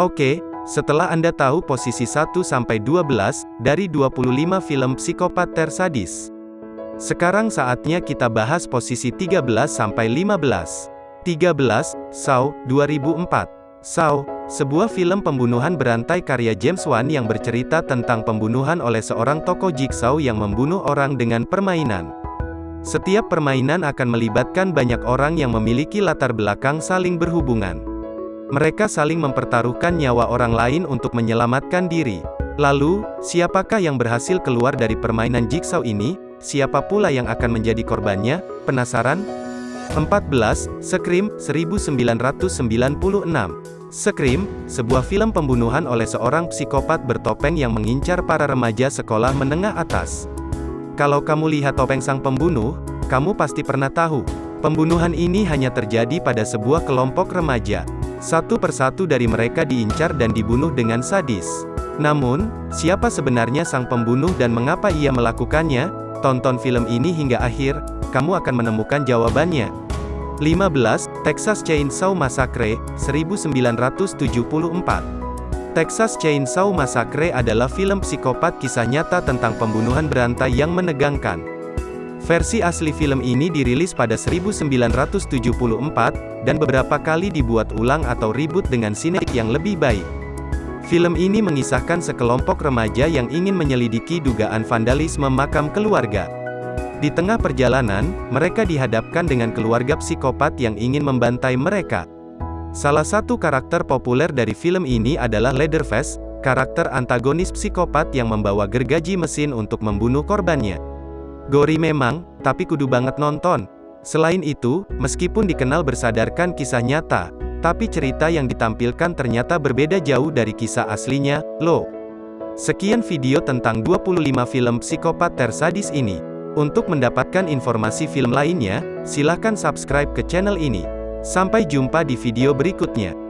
Oke, setelah Anda tahu posisi 1-12 dari 25 film psikopat tersadis. Sekarang saatnya kita bahas posisi 13-15. 13, Saw, 2004. Saw, sebuah film pembunuhan berantai karya James Wan yang bercerita tentang pembunuhan oleh seorang tokoh jigsaw yang membunuh orang dengan permainan. Setiap permainan akan melibatkan banyak orang yang memiliki latar belakang saling berhubungan. Mereka saling mempertaruhkan nyawa orang lain untuk menyelamatkan diri. Lalu, siapakah yang berhasil keluar dari permainan jigsaw ini? Siapa pula yang akan menjadi korbannya? Penasaran? 14. Scream, 1996. Scream, sebuah film pembunuhan oleh seorang psikopat bertopeng yang mengincar para remaja sekolah menengah atas. Kalau kamu lihat topeng sang pembunuh, kamu pasti pernah tahu. Pembunuhan ini hanya terjadi pada sebuah kelompok remaja. Satu persatu dari mereka diincar dan dibunuh dengan sadis. Namun, siapa sebenarnya sang pembunuh dan mengapa ia melakukannya? Tonton film ini hingga akhir, kamu akan menemukan jawabannya. 15. Texas Chainsaw Massacre, 1974 Texas Chainsaw Massacre adalah film psikopat kisah nyata tentang pembunuhan berantai yang menegangkan. Versi asli film ini dirilis pada 1974, dan beberapa kali dibuat ulang atau reboot dengan sinek yang lebih baik. Film ini mengisahkan sekelompok remaja yang ingin menyelidiki dugaan vandalisme makam keluarga. Di tengah perjalanan, mereka dihadapkan dengan keluarga psikopat yang ingin membantai mereka. Salah satu karakter populer dari film ini adalah Leatherface, karakter antagonis psikopat yang membawa gergaji mesin untuk membunuh korbannya. Gori memang, tapi kudu banget nonton. Selain itu, meskipun dikenal bersadarkan kisah nyata, tapi cerita yang ditampilkan ternyata berbeda jauh dari kisah aslinya, loh. Sekian video tentang 25 film psikopat tersadis ini. Untuk mendapatkan informasi film lainnya, silahkan subscribe ke channel ini. Sampai jumpa di video berikutnya.